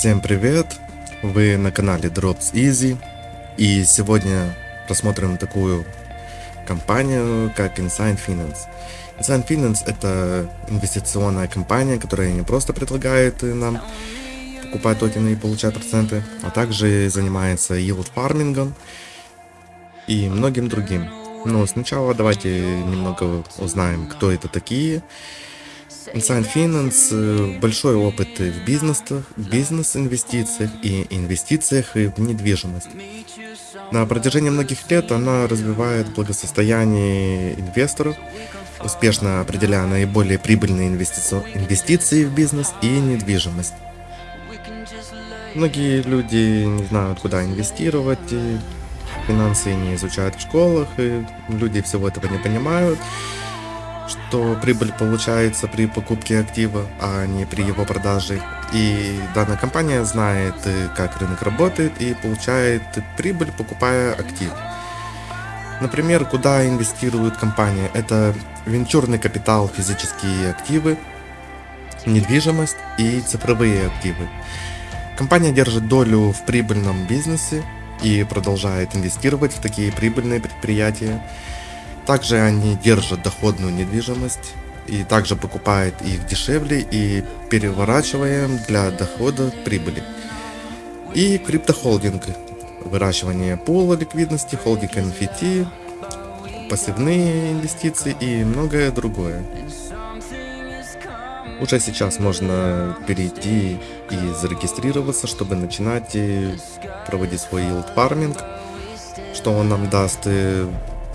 Всем привет! Вы на канале Drops Easy и сегодня рассмотрим такую компанию, как Insign Finance. Insign Finance это инвестиционная компания, которая не просто предлагает нам покупать токены и получать проценты, а также занимается yield фармингом и многим другим. Но сначала давайте немного узнаем, кто это такие Insight Finance э, большой опыт в бизнесах, бизнес-инвестициях и инвестициях в недвижимость. На протяжении многих лет она развивает благосостояние инвесторов, успешно определяя наиболее прибыльные инвестиции в бизнес и недвижимость. Многие люди не знают, куда инвестировать, финансы не изучают в школах, и люди всего этого не понимают что прибыль получается при покупке актива, а не при его продаже. И данная компания знает, э, как рынок работает и получает прибыль, покупая актив. Например, куда инвестирует компания? Это венчурный капитал, физические активы, недвижимость и цифровые активы. Компания держит долю в прибыльном бизнесе и продолжает инвестировать в такие прибыльные предприятия. Также они держат доходную недвижимость и также покупают их дешевле и переворачиваем для дохода прибыли. И криптохолдинг, выращивание пула ликвидности, холдинг NFT, пассивные инвестиции и многое другое. Уже сейчас можно перейти и зарегистрироваться, чтобы начинать проводить свой yield farming, что он нам даст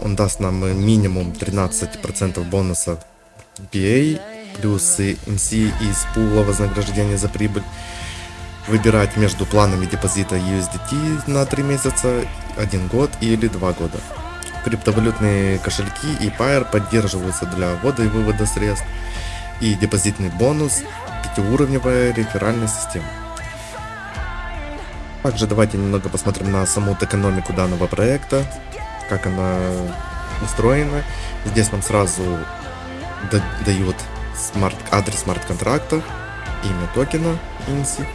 он даст нам минимум 13% бонуса PA, плюс MC из пула вознаграждения за прибыль. Выбирать между планами депозита USDT на 3 месяца, 1 год или 2 года. Криптовалютные кошельки и Pair поддерживаются для ввода и вывода средств. И депозитный бонус, пятиуровневая реферальная система. Также давайте немного посмотрим на саму экономику данного проекта как она устроена. Здесь нам сразу дают смарт, адрес смарт-контракта, имя токена INSI.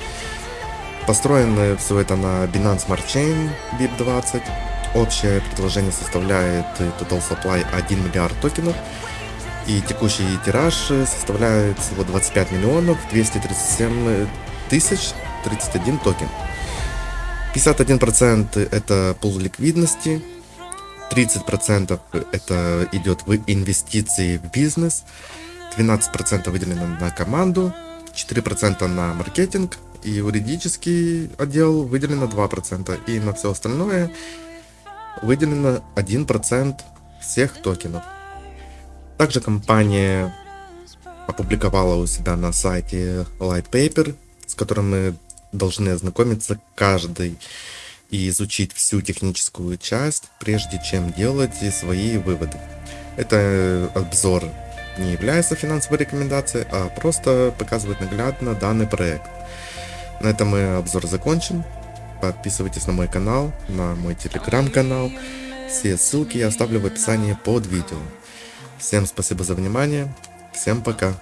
Построено все это на Binance Smart Chain BEP20. Общее предложение составляет Total Supply 1 миллиард токенов. И текущий тираж составляет всего 25 миллионов 237 тысяч 31 токен. 51% это пул ликвидности, 30% это идет в инвестиции в бизнес, 12% выделено на команду, 4% на маркетинг и юридический отдел выделено 2%. И на все остальное выделено 1% всех токенов. Также компания опубликовала у себя на сайте Light Paper, с которым мы должны ознакомиться каждый и изучить всю техническую часть, прежде чем делать свои выводы. Это обзор не является финансовой рекомендацией, а просто показывает наглядно данный проект. На этом мы обзор закончим. Подписывайтесь на мой канал, на мой телеграм-канал. Все ссылки я оставлю в описании под видео. Всем спасибо за внимание. Всем пока.